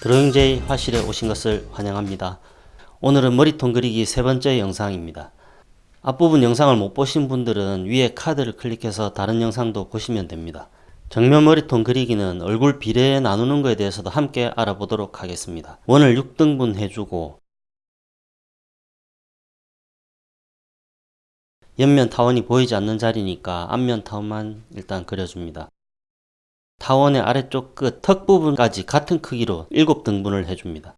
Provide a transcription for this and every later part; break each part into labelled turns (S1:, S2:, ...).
S1: 드로잉제이 화실에 오신 것을 환영합니다. 오늘은 머리통 그리기 세 번째 영상입니다. 앞부분 영상을 못 보신 분들은 위에 카드를 클릭해서 다른 영상도 보시면 됩니다. 정면 머리통 그리기는 얼굴 비례 나누는 것에 대해서도 함께 알아보도록 하겠습니다. 원을 6등분 해주고 옆면 타원이 보이지 않는 자리니까 앞면 타원만 일단 그려줍니다. 타원의 아래쪽 끝 턱 부분까지 같은 크기로 7등분을 해줍니다.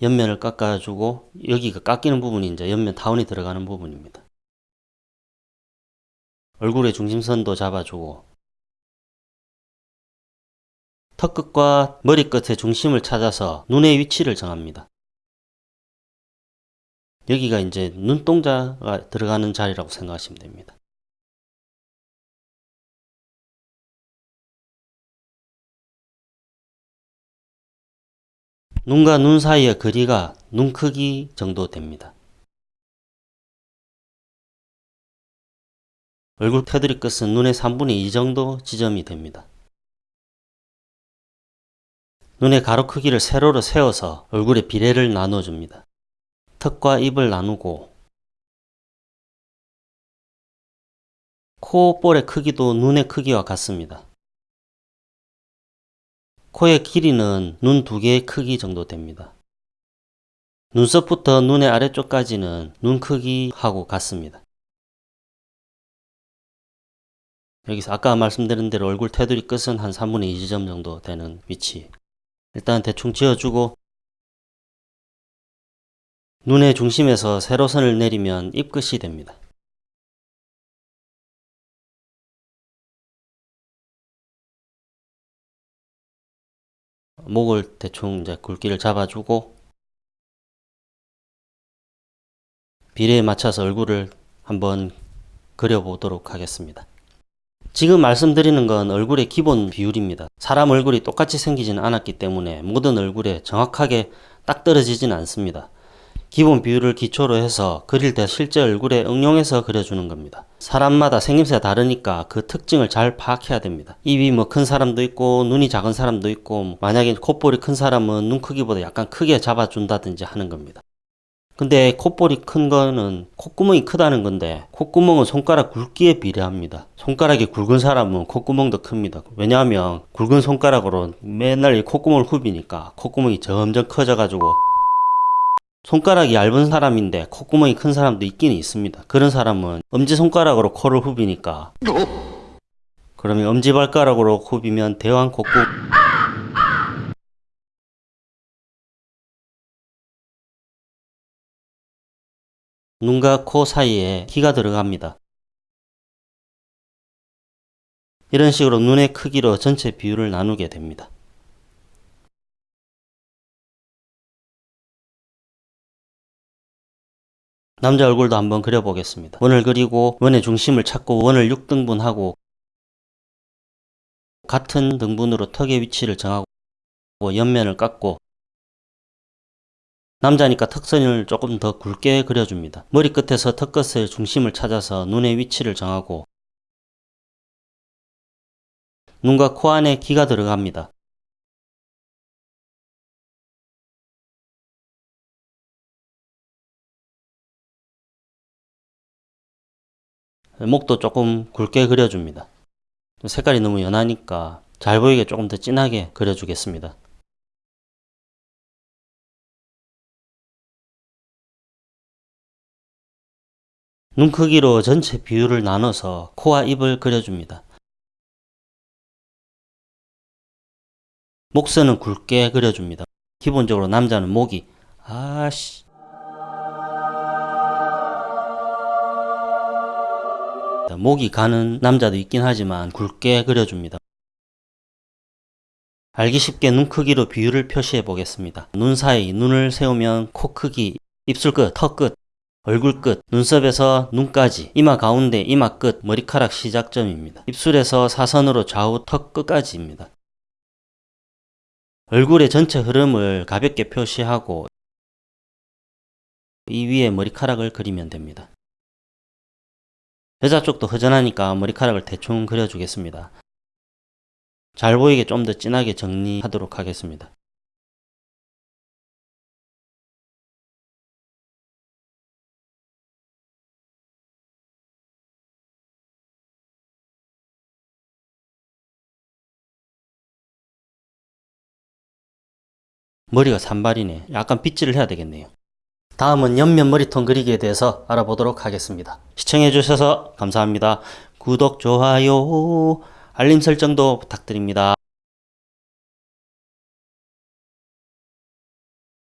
S1: 옆면을 깎아주고 여기가 깎이는 부분이 이제 옆면 타원이 들어가는 부분입니다. 얼굴의 중심선도 잡아주고 턱 끝과 머리 끝의 중심을 찾아서 눈의 위치를 정합니다. 여기가 이제 눈동자가 들어가는 자리라고 생각하시면 됩니다. 눈과 눈 사이의 거리가 눈 크기 정도 됩니다. 얼굴 테두리 끝은 눈의 3분의 2 정도 지점이 됩니다. 눈의 가로 크기를 세로로 세워서 얼굴의 비례를 나눠줍니다. 턱과 입을 나누고 코 볼의 크기도 눈의 크기와 같습니다. 코의 길이는 눈 두 개의 크기 정도 됩니다. 눈썹부터 눈의 아래쪽까지는 눈 크기하고 같습니다. 여기서 아까 말씀드린 대로 얼굴 테두리 끝은 한 3분의 2지점 정도 되는 위치 일단 대충 지어주고 눈의 중심에서 세로선을 내리면 입끝이 됩니다. 목을 대충 이제 굵기를 잡아주고 비례에 맞춰서 얼굴을 한번 그려보도록 하겠습니다. 지금 말씀드리는 건 얼굴의 기본 비율입니다. 사람 얼굴이 똑같이 생기지는 않았기 때문에 모든 얼굴에 정확하게 딱 떨어지지는 않습니다. 기본 비율을 기초로 해서 그릴 때 실제 얼굴에 응용해서 그려주는 겁니다. 사람마다 생김새가 다르니까 그 특징을 잘 파악해야 됩니다. 입이 뭐 큰 사람도 있고 눈이 작은 사람도 있고 만약에 콧볼이 큰 사람은 눈 크기보다 약간 크게 잡아준다든지 하는 겁니다. 근데 콧볼이 큰 거는 콧구멍이 크다는 건데 콧구멍은 손가락 굵기에 비례합니다. 손가락이 굵은 사람은 콧구멍도 큽니다. 왜냐하면 굵은 손가락으로 맨날 콧구멍을 후비니까 콧구멍이 점점 커져 가지고 손가락이 얇은 사람인데 콧구멍이 큰 사람도 있긴 있습니다. 그런 사람은 엄지손가락으로 코를 후비니까 그러면 엄지발가락으로 후비면 대왕 콧구 눈과 코 사이에 키가 들어갑니다. 이런 식으로 눈의 크기로 전체 비율을 나누게 됩니다. 남자 얼굴도 한번 그려보겠습니다. 원을 그리고 원의 중심을 찾고 원을 6등분하고 같은 등분으로 턱의 위치를 정하고 옆면을 깎고 남자니까 턱선을 조금 더 굵게 그려줍니다. 머리끝에서 턱끝의 중심을 찾아서 눈의 위치를 정하고 눈과 코 안에 기가 들어갑니다. 목도 조금 굵게 그려줍니다. 색깔이 너무 연하니까 잘 보이게 조금 더 진하게 그려주겠습니다. 눈 크기로 전체 비율을 나눠서 코와 입을 그려줍니다. 목선은 굵게 그려줍니다. 기본적으로 남자는 목이 아씨 목이 가는 남자도 있긴 하지만 굵게 그려줍니다. 알기 쉽게 눈 크기로 비율을 표시해 보겠습니다. 눈 사이 눈을 세우면 코 크기, 입술 끝, 턱 끝, 얼굴 끝, 눈썹에서 눈까지, 이마 가운데, 이마 끝, 머리카락 시작점입니다. 입술에서 사선으로 좌우 턱 끝까지입니다. 얼굴의 전체 흐름을 가볍게 표시하고 이 위에 머리카락을 그리면 됩니다. 여자 쪽도 허전하니까 머리카락을 대충 그려주겠습니다. 잘 보이게 좀 더 진하게 정리하도록 하겠습니다. 머리가 산발이네. 약간 빗질을 해야 되겠네요. 다음은 옆면 머리통 그리기에 대해서 알아보도록 하겠습니다. 시청해주셔서 감사합니다. 구독, 좋아요, 알림 설정도 부탁드립니다.